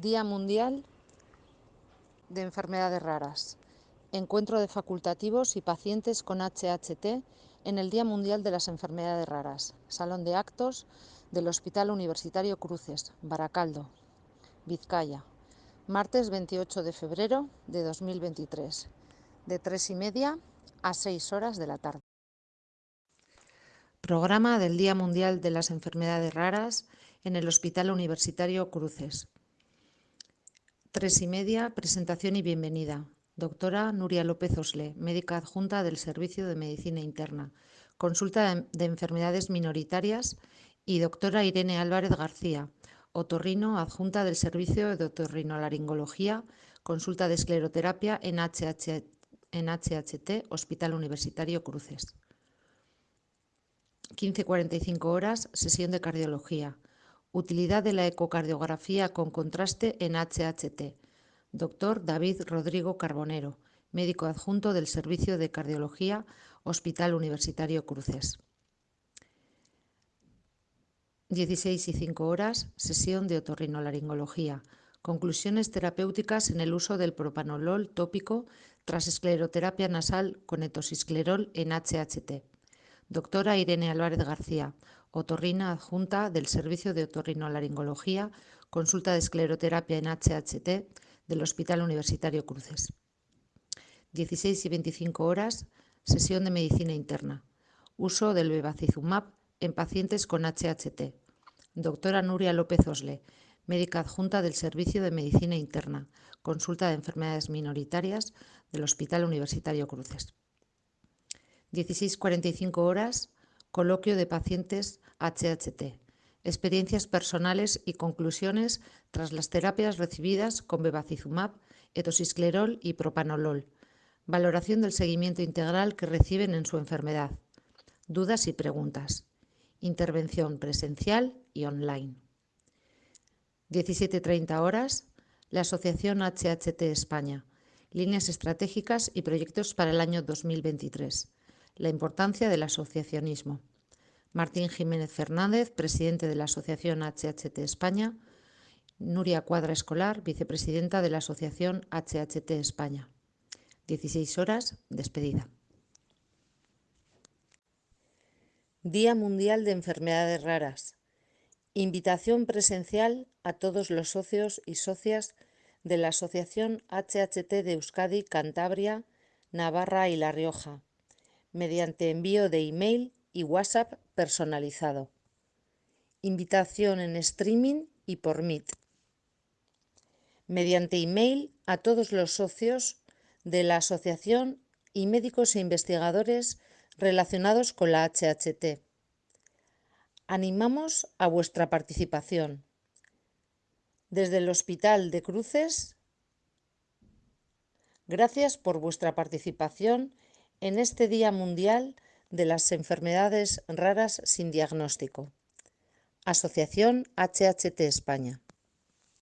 Día Mundial de Enfermedades Raras. Encuentro de facultativos y pacientes con HHT en el Día Mundial de las Enfermedades Raras. Salón de actos del Hospital Universitario Cruces, Baracaldo, Vizcaya. Martes 28 de febrero de 2023, de tres y media a 6 horas de la tarde. Programa del Día Mundial de las Enfermedades Raras en el Hospital Universitario Cruces. Tres y media, presentación y bienvenida. Doctora Nuria López Osle, médica adjunta del Servicio de Medicina Interna. Consulta de enfermedades minoritarias y doctora Irene Álvarez García, otorrino adjunta del Servicio de Otorrinolaringología, consulta de escleroterapia en, HH, en HHT, Hospital Universitario Cruces. 15.45 horas, sesión de cardiología. Utilidad de la ecocardiografía con contraste en HHT. Doctor David Rodrigo Carbonero, médico adjunto del Servicio de Cardiología, Hospital Universitario Cruces. 16 y 5 horas, sesión de otorrinolaringología. Conclusiones terapéuticas en el uso del propanolol tópico tras escleroterapia nasal con etosisclerol en HHT. Doctora Irene Álvarez García, otorrina adjunta del Servicio de Otorrinolaringología, consulta de escleroterapia en HHT del Hospital Universitario Cruces. 16 y 25 horas, sesión de medicina interna. Uso del bevacizumab en pacientes con HHT. Doctora Nuria López Osle, médica adjunta del Servicio de Medicina Interna, consulta de enfermedades minoritarias del Hospital Universitario Cruces. 16.45 horas, coloquio de pacientes HHT. Experiencias personales y conclusiones tras las terapias recibidas con bevacizumab, etosisclerol y propanolol. Valoración del seguimiento integral que reciben en su enfermedad. Dudas y preguntas intervención presencial y online. 17.30 horas, la Asociación HHT España, líneas estratégicas y proyectos para el año 2023. La importancia del asociacionismo. Martín Jiménez Fernández, presidente de la Asociación HHT España. Nuria Cuadra Escolar, vicepresidenta de la Asociación HHT España. 16 horas, despedida. Día Mundial de Enfermedades Raras. Invitación presencial a todos los socios y socias de la Asociación HHT de Euskadi, Cantabria, Navarra y La Rioja, mediante envío de email y WhatsApp personalizado. Invitación en streaming y por Meet. Mediante email a todos los socios de la asociación y médicos e investigadores relacionados con la HHT. Animamos a vuestra participación. Desde el Hospital de Cruces, gracias por vuestra participación en este Día Mundial de las Enfermedades Raras sin Diagnóstico. Asociación HHT España.